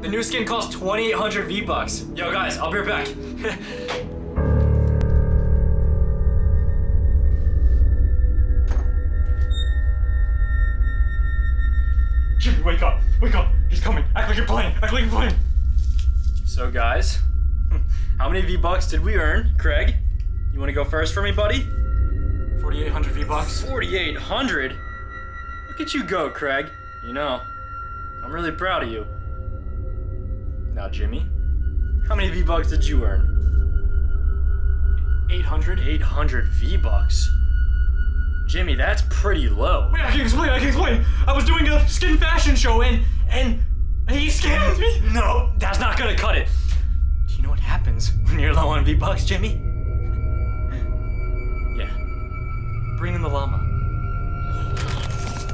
The new skin costs 2,800 V-Bucks. Yo, guys, I'll be right back. Jimmy, wake up! Wake up! He's coming! Act like you're playing! Act like you're playing! so, guys, how many V-Bucks did we earn? Craig, you want to go first for me, buddy? 4,800 V-Bucks. 4,800? Look at you go, Craig. You know, I'm really proud of you. Now, Jimmy, how many V-Bucks did you earn? 800? 800 V-Bucks. Jimmy, that's pretty low. Wait, I can explain, I can explain! I was doing a skin fashion show and, and he scammed me! No, that's not gonna cut it. Do you know what happens when you're low on V-Bucks, Jimmy? Yeah. Bring in the llama.